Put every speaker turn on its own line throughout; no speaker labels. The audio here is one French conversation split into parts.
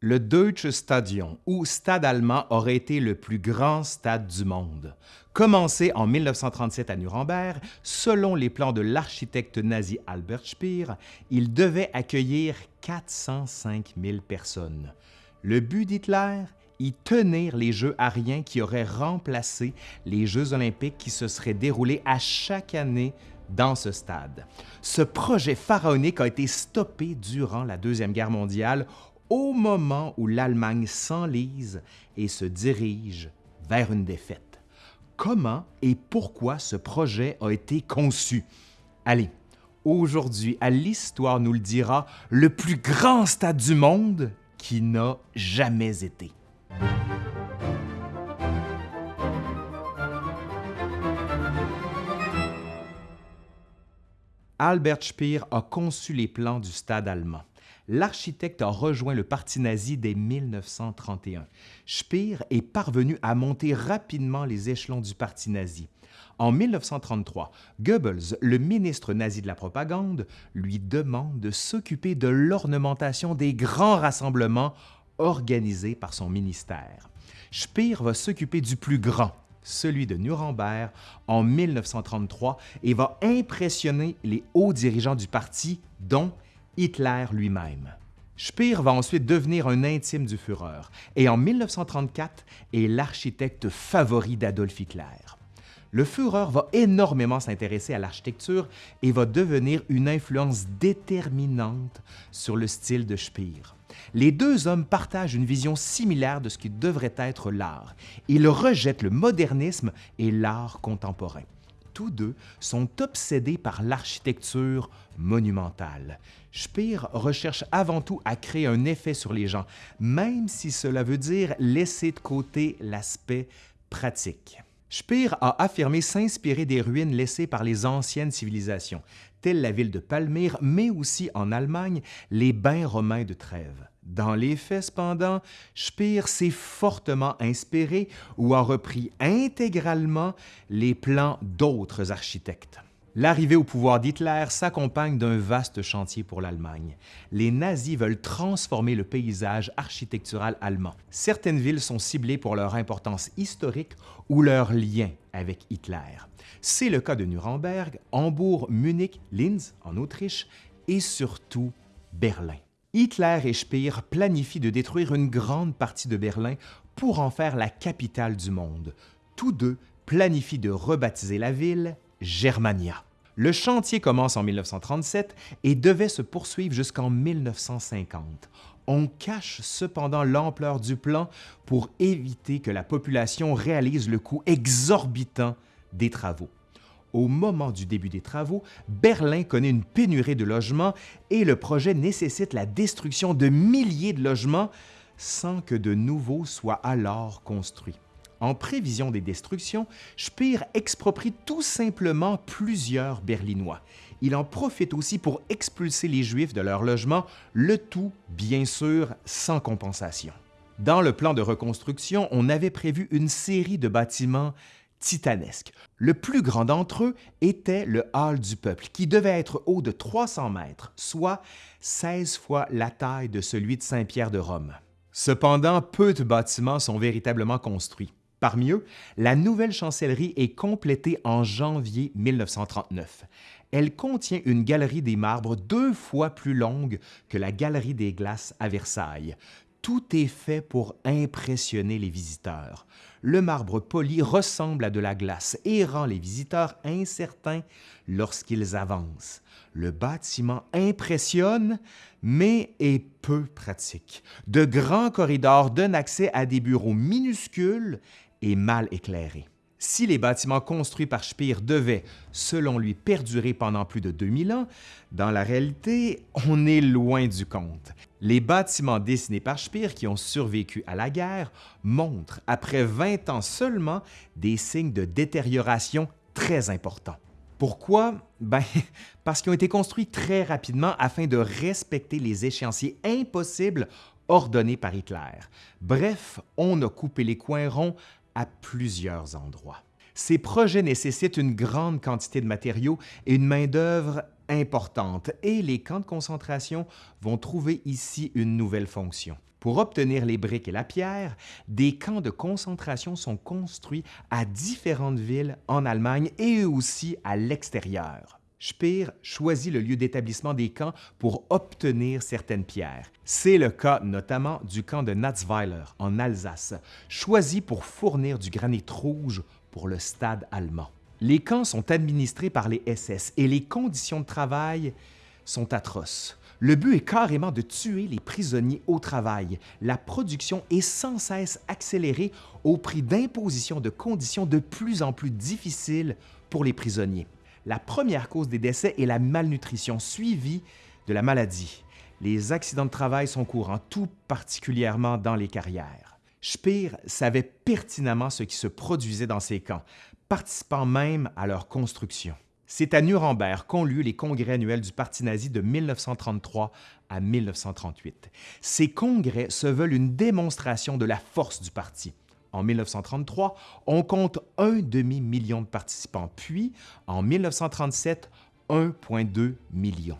Le Deutsche Stadion, ou Stade allemand, aurait été le plus grand stade du monde. Commencé en 1937 à Nuremberg, selon les plans de l'architecte nazi Albert Speer, il devait accueillir 405 000 personnes. Le but d'Hitler? Y tenir les Jeux ariens qui auraient remplacé les Jeux olympiques qui se seraient déroulés à chaque année dans ce stade. Ce projet pharaonique a été stoppé durant la Deuxième Guerre mondiale au moment où l'Allemagne s'enlise et se dirige vers une défaite. Comment et pourquoi ce projet a été conçu? Allez, aujourd'hui, à l'Histoire nous le dira, le plus grand stade du monde qui n'a jamais été. Albert Speer a conçu les plans du stade allemand l'architecte a rejoint le parti nazi dès 1931. Speer est parvenu à monter rapidement les échelons du parti nazi. En 1933, Goebbels, le ministre nazi de la propagande, lui demande de s'occuper de l'ornementation des grands rassemblements organisés par son ministère. Speer va s'occuper du plus grand, celui de Nuremberg, en 1933 et va impressionner les hauts dirigeants du parti, dont Hitler lui-même. Speer va ensuite devenir un intime du Führer et en 1934 est l'architecte favori d'Adolf Hitler. Le Führer va énormément s'intéresser à l'architecture et va devenir une influence déterminante sur le style de Speer. Les deux hommes partagent une vision similaire de ce qui devrait être l'art. Ils rejettent le modernisme et l'art contemporain tous deux sont obsédés par l'architecture monumentale. Speer recherche avant tout à créer un effet sur les gens, même si cela veut dire laisser de côté l'aspect pratique. Speer a affirmé s'inspirer des ruines laissées par les anciennes civilisations, telles la ville de Palmyre, mais aussi en Allemagne, les bains romains de Trèves. Dans les faits, cependant, Speer s'est fortement inspiré ou a repris intégralement les plans d'autres architectes. L'arrivée au pouvoir d'Hitler s'accompagne d'un vaste chantier pour l'Allemagne. Les nazis veulent transformer le paysage architectural allemand. Certaines villes sont ciblées pour leur importance historique ou leur lien avec Hitler. C'est le cas de Nuremberg, Hambourg, Munich, Linz en Autriche et surtout Berlin. Hitler et Speer planifient de détruire une grande partie de Berlin pour en faire la capitale du monde. Tous deux planifient de rebaptiser la ville Germania. Le chantier commence en 1937 et devait se poursuivre jusqu'en 1950. On cache cependant l'ampleur du plan pour éviter que la population réalise le coût exorbitant des travaux. Au moment du début des travaux, Berlin connaît une pénurie de logements et le projet nécessite la destruction de milliers de logements sans que de nouveaux soient alors construits. En prévision des destructions, Speer exproprie tout simplement plusieurs Berlinois. Il en profite aussi pour expulser les Juifs de leurs logements, le tout, bien sûr, sans compensation. Dans le plan de reconstruction, on avait prévu une série de bâtiments titanesque. Le plus grand d'entre eux était le Hall du peuple, qui devait être haut de 300 mètres, soit 16 fois la taille de celui de Saint-Pierre de Rome. Cependant, peu de bâtiments sont véritablement construits. Parmi eux, la nouvelle chancellerie est complétée en janvier 1939. Elle contient une galerie des marbres deux fois plus longue que la galerie des glaces à Versailles, tout est fait pour impressionner les visiteurs. Le marbre poli ressemble à de la glace et rend les visiteurs incertains lorsqu'ils avancent. Le bâtiment impressionne, mais est peu pratique. De grands corridors donnent accès à des bureaux minuscules et mal éclairés. Si les bâtiments construits par Speer devaient, selon lui, perdurer pendant plus de 2000 ans, dans la réalité, on est loin du compte. Les bâtiments dessinés par Speer qui ont survécu à la guerre montrent, après 20 ans seulement, des signes de détérioration très importants. Pourquoi? Ben, parce qu'ils ont été construits très rapidement afin de respecter les échéanciers impossibles ordonnés par Hitler. Bref, on a coupé les coins ronds à plusieurs endroits. Ces projets nécessitent une grande quantité de matériaux et une main-d'œuvre importante et les camps de concentration vont trouver ici une nouvelle fonction. Pour obtenir les briques et la pierre, des camps de concentration sont construits à différentes villes en Allemagne et aussi à l'extérieur. Speer choisit le lieu d'établissement des camps pour obtenir certaines pierres. C'est le cas notamment du camp de Natzweiler en Alsace, choisi pour fournir du granit rouge pour le stade allemand. Les camps sont administrés par les SS et les conditions de travail sont atroces. Le but est carrément de tuer les prisonniers au travail. La production est sans cesse accélérée au prix d'imposition de conditions de plus en plus difficiles pour les prisonniers. La première cause des décès est la malnutrition suivie de la maladie. Les accidents de travail sont courants, tout particulièrement dans les carrières. Speer savait pertinemment ce qui se produisait dans ces camps, participant même à leur construction. C'est à Nuremberg qu'ont lieu les congrès annuels du Parti nazi de 1933 à 1938. Ces congrès se veulent une démonstration de la force du parti. En 1933, on compte un demi-million de participants, puis en 1937, 1,2 million.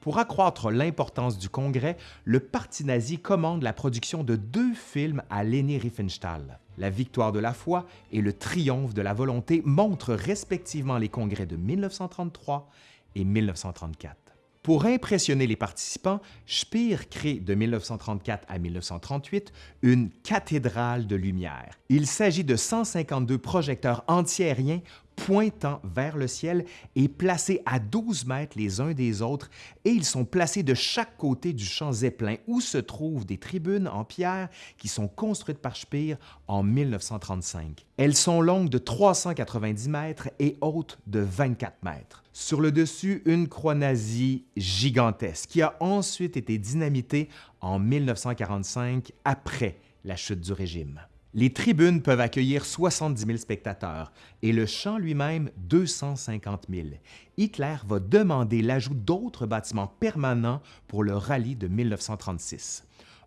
Pour accroître l'importance du Congrès, le Parti nazi commande la production de deux films à Leni Riefenstahl. La victoire de la foi et le triomphe de la volonté montrent respectivement les congrès de 1933 et 1934. Pour impressionner les participants, Speer crée de 1934 à 1938 une cathédrale de lumière. Il s'agit de 152 projecteurs antiaériens pointant vers le ciel et placés à 12 mètres les uns des autres, et ils sont placés de chaque côté du champ Zeppelin où se trouvent des tribunes en pierre qui sont construites par Speer en 1935. Elles sont longues de 390 mètres et hautes de 24 mètres. Sur le dessus, une croix nazie gigantesque qui a ensuite été dynamitée en 1945 après la chute du régime. Les tribunes peuvent accueillir 70 000 spectateurs et le champ lui-même 250 000. Hitler va demander l'ajout d'autres bâtiments permanents pour le rallye de 1936.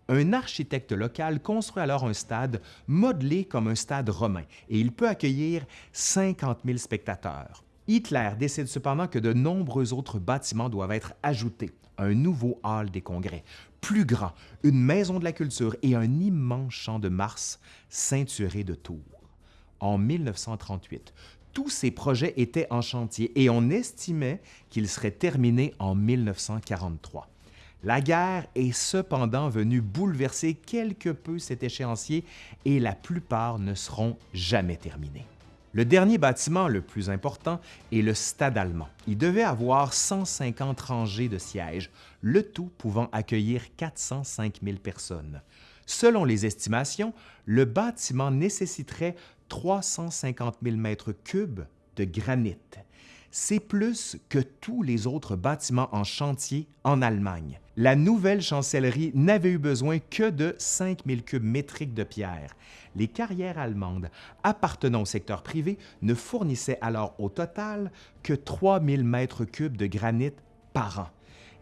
Un architecte local construit alors un stade modelé comme un stade romain et il peut accueillir 50 000 spectateurs. Hitler décide cependant que de nombreux autres bâtiments doivent être ajoutés. Un nouveau hall des congrès, plus grand, une maison de la culture et un immense champ de Mars ceinturé de tours. En 1938, tous ces projets étaient en chantier et on estimait qu'ils seraient terminés en 1943. La guerre est cependant venue bouleverser quelque peu cet échéancier et la plupart ne seront jamais terminés. Le dernier bâtiment le plus important est le stade allemand. Il devait avoir 150 rangées de sièges, le tout pouvant accueillir 405 000 personnes. Selon les estimations, le bâtiment nécessiterait 350 000 mètres cubes de granit. C'est plus que tous les autres bâtiments en chantier en Allemagne. La nouvelle chancellerie n'avait eu besoin que de 5 000 cubes métriques de pierre. Les carrières allemandes appartenant au secteur privé ne fournissaient alors au total que 3 000 mètres cubes de granit par an.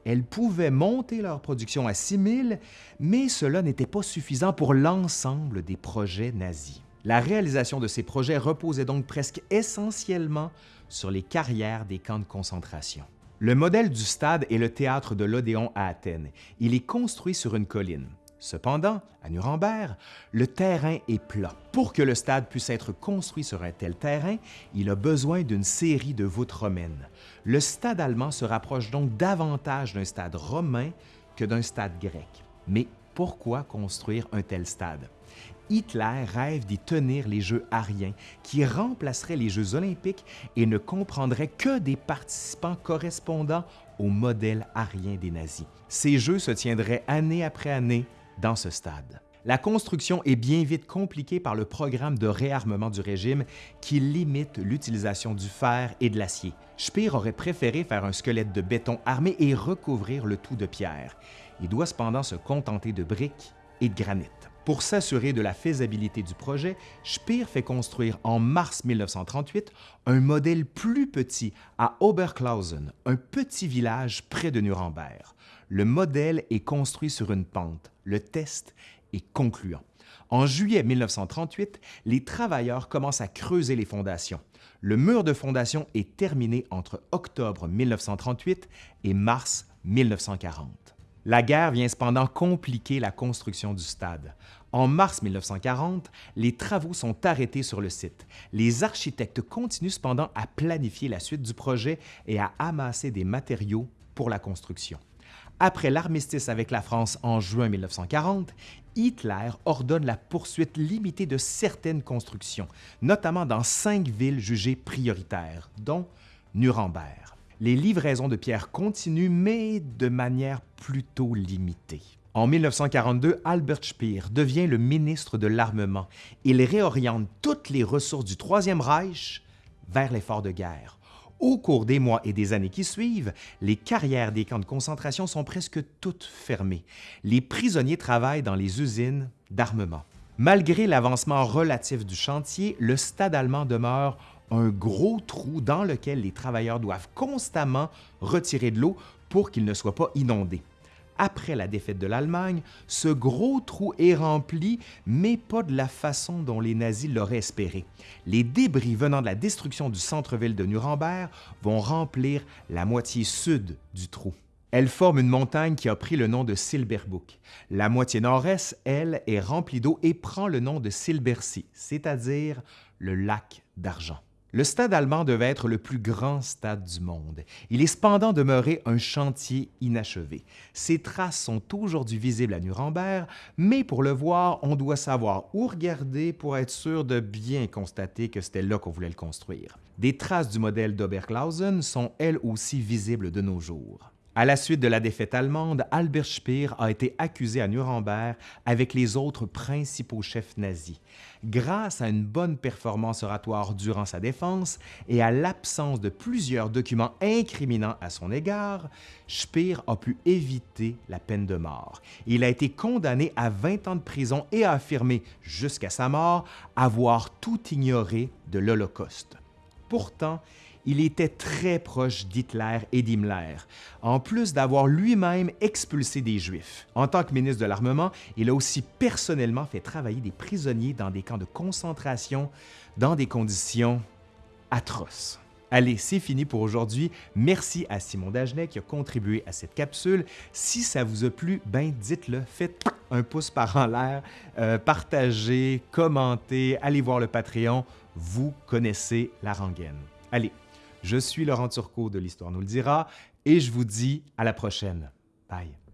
Elles pouvaient monter leur production à 6 000, mais cela n'était pas suffisant pour l'ensemble des projets nazis. La réalisation de ces projets reposait donc presque essentiellement sur les carrières des camps de concentration. Le modèle du stade est le théâtre de l'Odéon à Athènes. Il est construit sur une colline. Cependant, à Nuremberg, le terrain est plat. Pour que le stade puisse être construit sur un tel terrain, il a besoin d'une série de voûtes romaines. Le stade allemand se rapproche donc davantage d'un stade romain que d'un stade grec. Mais pourquoi construire un tel stade? Hitler rêve d'y tenir les Jeux ariens, qui remplaceraient les Jeux olympiques et ne comprendraient que des participants correspondant au modèle arien des nazis. Ces Jeux se tiendraient année après année dans ce stade. La construction est bien vite compliquée par le programme de réarmement du régime qui limite l'utilisation du fer et de l'acier. Speer aurait préféré faire un squelette de béton armé et recouvrir le tout de pierre. Il doit cependant se contenter de briques et de granit. Pour s'assurer de la faisabilité du projet, Speer fait construire en mars 1938 un modèle plus petit à Oberklausen, un petit village près de Nuremberg. Le modèle est construit sur une pente. Le test est concluant. En juillet 1938, les travailleurs commencent à creuser les fondations. Le mur de fondation est terminé entre octobre 1938 et mars 1940. La guerre vient cependant compliquer la construction du stade. En mars 1940, les travaux sont arrêtés sur le site. Les architectes continuent cependant à planifier la suite du projet et à amasser des matériaux pour la construction. Après l'armistice avec la France en juin 1940, Hitler ordonne la poursuite limitée de certaines constructions, notamment dans cinq villes jugées prioritaires, dont Nuremberg. Les livraisons de pierres continuent, mais de manière plutôt limitée. En 1942, Albert Speer devient le ministre de l'Armement. Il réoriente toutes les ressources du Troisième Reich vers l'effort de guerre. Au cours des mois et des années qui suivent, les carrières des camps de concentration sont presque toutes fermées. Les prisonniers travaillent dans les usines d'armement. Malgré l'avancement relatif du chantier, le stade allemand demeure un gros trou dans lequel les travailleurs doivent constamment retirer de l'eau pour qu'il ne soit pas inondé après la défaite de l'Allemagne, ce gros trou est rempli, mais pas de la façon dont les nazis l'auraient espéré. Les débris venant de la destruction du centre-ville de Nuremberg vont remplir la moitié sud du trou. Elle forme une montagne qui a pris le nom de Silberbuck. La moitié nord-est, elle, est remplie d'eau et prend le nom de Silbersee, c'est-à-dire le lac d'argent. Le stade allemand devait être le plus grand stade du monde. Il est cependant demeuré un chantier inachevé. Ses traces sont aujourd'hui visibles à Nuremberg, mais pour le voir, on doit savoir où regarder pour être sûr de bien constater que c'était là qu'on voulait le construire. Des traces du modèle d'Oberklausen sont elles aussi visibles de nos jours. À la suite de la défaite allemande, Albert Speer a été accusé à Nuremberg avec les autres principaux chefs nazis. Grâce à une bonne performance oratoire durant sa défense et à l'absence de plusieurs documents incriminants à son égard, Speer a pu éviter la peine de mort. Il a été condamné à 20 ans de prison et a affirmé, jusqu'à sa mort, avoir tout ignoré de l'Holocauste. Pourtant, il était très proche d'Hitler et d'Himmler, en plus d'avoir lui-même expulsé des Juifs. En tant que ministre de l'Armement, il a aussi personnellement fait travailler des prisonniers dans des camps de concentration dans des conditions atroces. Allez, c'est fini pour aujourd'hui. Merci à Simon Dagenet qui a contribué à cette capsule. Si ça vous a plu, ben dites-le, faites un pouce par en l'air, euh, partagez, commentez, allez voir le Patreon. Vous connaissez la rengaine. Allez, je suis Laurent Turcot de l'Histoire nous le dira et je vous dis à la prochaine. Bye.